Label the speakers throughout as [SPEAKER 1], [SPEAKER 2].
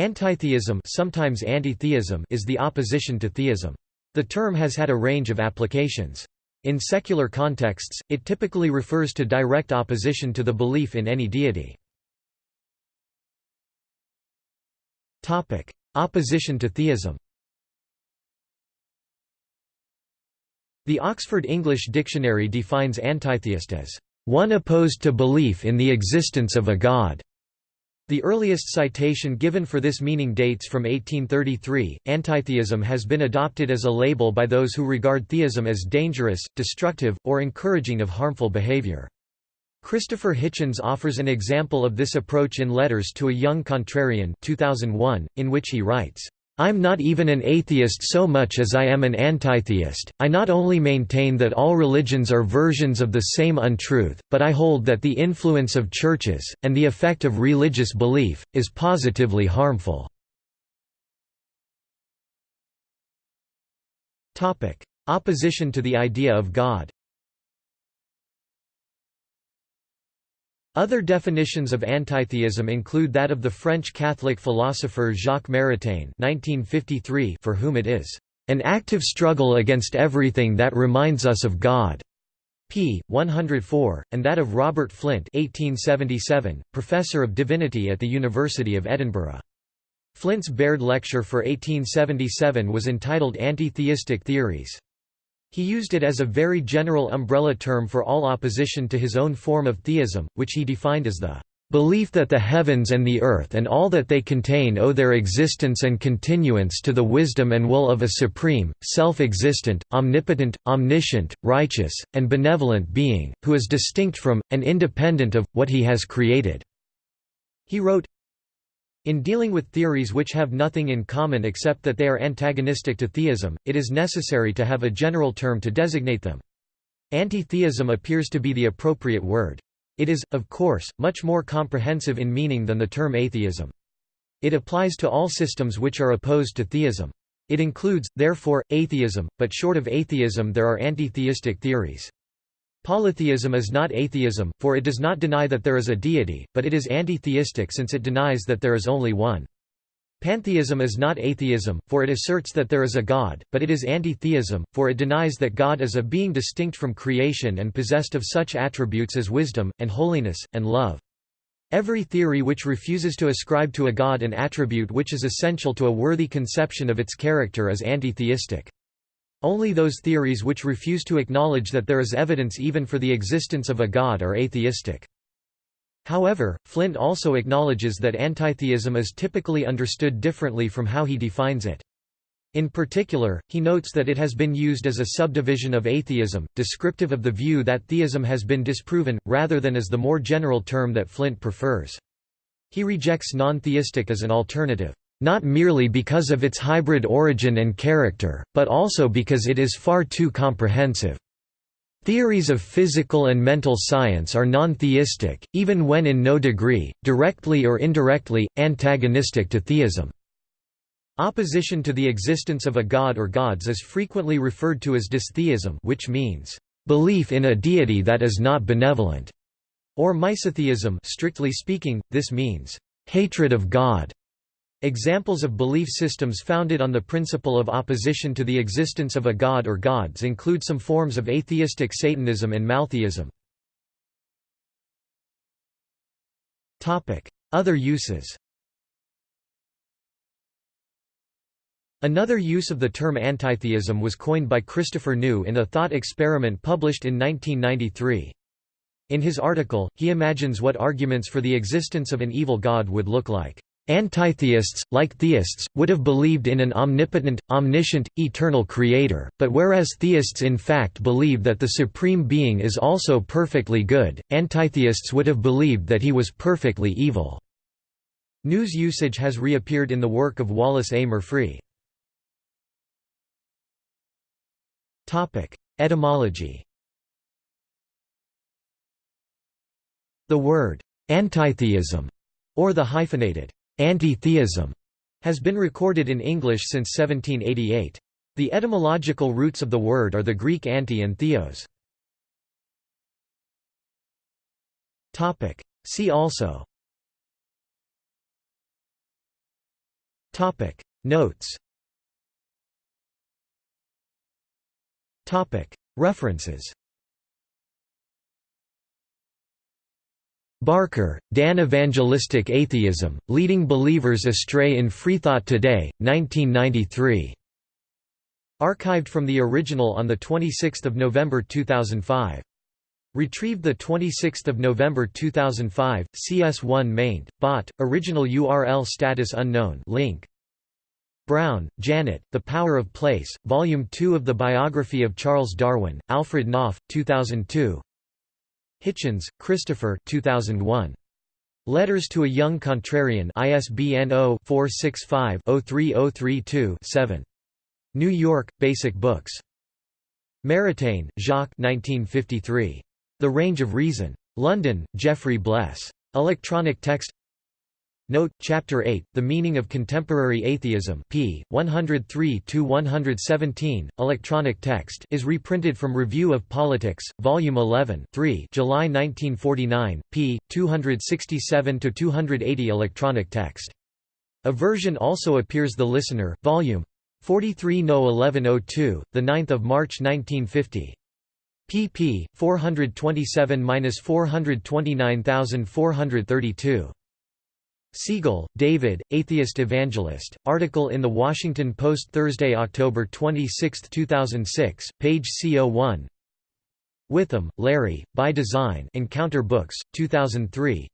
[SPEAKER 1] Antitheism sometimes antitheism is the opposition to theism. The term has had a range of applications. In secular contexts, it typically refers to direct opposition to the belief in any deity. Opposition to theism The Oxford English Dictionary defines antitheist as, "...one opposed to belief in the existence of a god." The earliest citation given for this meaning dates from 1833. Antitheism has been adopted as a label by those who regard theism as dangerous, destructive, or encouraging of harmful behavior. Christopher Hitchens offers an example of this approach in Letters to a Young Contrarian 2001, in which he writes, I'm not even an atheist so much as I am an antitheist, I not only maintain that all religions are versions of the same untruth, but I hold that the influence of churches, and the effect of religious belief, is positively harmful. Opposition to the idea of God Other definitions of antitheism include that of the French Catholic philosopher Jacques Maritain for whom it is, "...an active struggle against everything that reminds us of God." p. 104, and that of Robert Flint 1877, professor of divinity at the University of Edinburgh. Flint's Baird lecture for 1877 was entitled Anti-Theistic Theories. He used it as a very general umbrella term for all opposition to his own form of theism, which he defined as the belief that the heavens and the earth and all that they contain owe their existence and continuance to the wisdom and will of a supreme, self-existent, omnipotent, omniscient, righteous, and benevolent being, who is distinct from, and independent of, what he has created." He wrote, in dealing with theories which have nothing in common except that they are antagonistic to theism, it is necessary to have a general term to designate them. Anti-theism appears to be the appropriate word. It is, of course, much more comprehensive in meaning than the term atheism. It applies to all systems which are opposed to theism. It includes, therefore, atheism, but short of atheism there are anti-theistic theories. Polytheism is not atheism, for it does not deny that there is a deity, but it is anti-theistic since it denies that there is only one. Pantheism is not atheism, for it asserts that there is a God, but it is anti-theism, for it denies that God is a being distinct from creation and possessed of such attributes as wisdom, and holiness, and love. Every theory which refuses to ascribe to a God an attribute which is essential to a worthy conception of its character is anti-theistic. Only those theories which refuse to acknowledge that there is evidence even for the existence of a god are atheistic. However, Flint also acknowledges that antitheism is typically understood differently from how he defines it. In particular, he notes that it has been used as a subdivision of atheism, descriptive of the view that theism has been disproven, rather than as the more general term that Flint prefers. He rejects non-theistic as an alternative not merely because of its hybrid origin and character, but also because it is far too comprehensive. Theories of physical and mental science are non-theistic, even when in no degree, directly or indirectly, antagonistic to theism. Opposition to the existence of a god or gods is frequently referred to as dystheism which means, "...belief in a deity that is not benevolent", or misotheism strictly speaking, this means, "...hatred of God". Examples of belief systems founded on the principle of opposition to the existence of a god or gods include some forms of atheistic Satanism and Maltheism. Other uses Another use of the term antitheism was coined by Christopher New in a thought experiment published in 1993. In his article, he imagines what arguments for the existence of an evil god would look like. Antitheists, like theists, would have believed in an omnipotent, omniscient, eternal creator, but whereas theists in fact believe that the Supreme Being is also perfectly good, antitheists would have believed that he was perfectly evil. News usage has reappeared in the work of Wallace A. Murphree. Etymology The word «antitheism» or the hyphenated Anti-theism has been recorded in English since 1788. The etymological roots of the word are the Greek anti and theos. See also. Topic. Notes. Topic. References Barker, Dan Evangelistic Atheism, Leading Believers Astray in Freethought Today, 1993. Archived from the original on 26 November 2005. Retrieved 26 November 2005, CS1 maint, bot, original URL status unknown link. Browne, Janet, The Power of Place, Volume 2 of the Biography of Charles Darwin, Alfred Knopf, 2002 Hitchens, Christopher 2001. Letters to a Young Contrarian ISBN 0-465-03032-7. New York, Basic Books. Maritain, Jacques 1953. The Range of Reason. London, Geoffrey Bles. Electronic text Note, Chapter 8, The Meaning of Contemporary Atheism p. 103–117, electronic text is reprinted from Review of Politics, Volume 11 3 July 1949, p. 267–280 electronic text. A version also appears The Listener, Volume 43 No 1102, 9 March 1950 pp. 427–429432. Siegel, David, Atheist Evangelist, article in The Washington Post Thursday, October 26, 2006, page CO1 Witham, Larry, By Design Encounter Books, 2003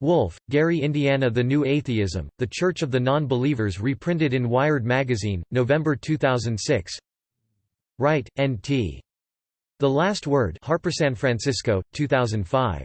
[SPEAKER 1] Wolf, Gary Indiana The New Atheism, The Church of the Non-Believers reprinted in Wired Magazine, November 2006 Wright, N.T. The Last Word Harper San Francisco, 2005.